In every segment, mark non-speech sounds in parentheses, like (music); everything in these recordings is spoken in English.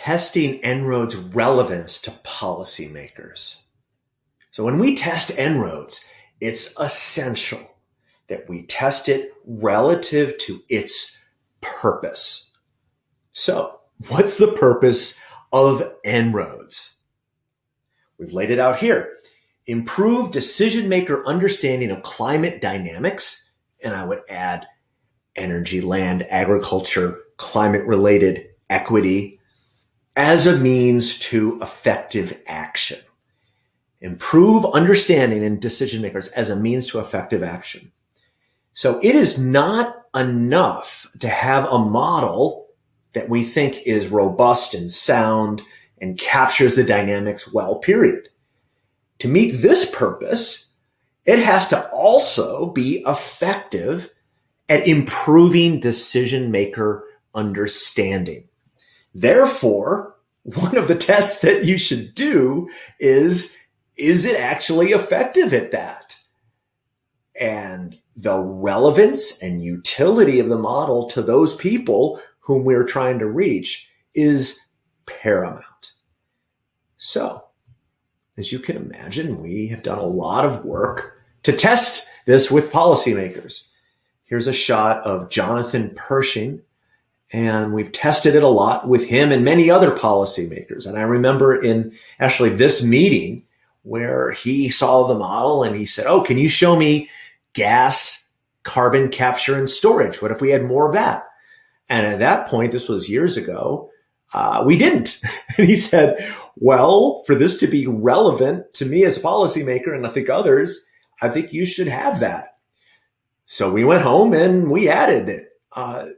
testing En-ROADS relevance to policymakers. So when we test En-ROADS, it's essential that we test it relative to its purpose. So what's the purpose of En-ROADS? We've laid it out here. Improve decision maker understanding of climate dynamics. And I would add energy, land, agriculture, climate related equity as a means to effective action. Improve understanding in decision makers as a means to effective action. So it is not enough to have a model that we think is robust and sound and captures the dynamics well, period. To meet this purpose, it has to also be effective at improving decision maker understanding. Therefore, one of the tests that you should do is, is it actually effective at that? And the relevance and utility of the model to those people whom we're trying to reach is paramount. So, as you can imagine, we have done a lot of work to test this with policymakers. Here's a shot of Jonathan Pershing, and we've tested it a lot with him and many other policymakers. And I remember in actually this meeting where he saw the model and he said, Oh, can you show me gas, carbon capture and storage? What if we had more of that? And at that point, this was years ago, uh, we didn't. (laughs) and he said, well, for this to be relevant to me as a policymaker and I think others, I think you should have that. So we went home and we added it. Uh,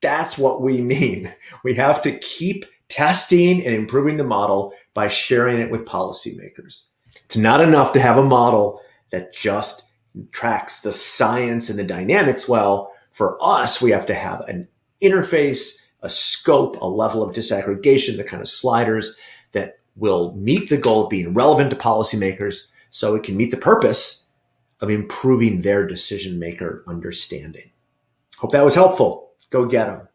that's what we mean. We have to keep testing and improving the model by sharing it with policymakers. It's not enough to have a model that just tracks the science and the dynamics well. For us, we have to have an interface, a scope, a level of disaggregation, the kind of sliders that will meet the goal of being relevant to policymakers so it can meet the purpose of improving their decision maker understanding. Hope that was helpful. Go get them.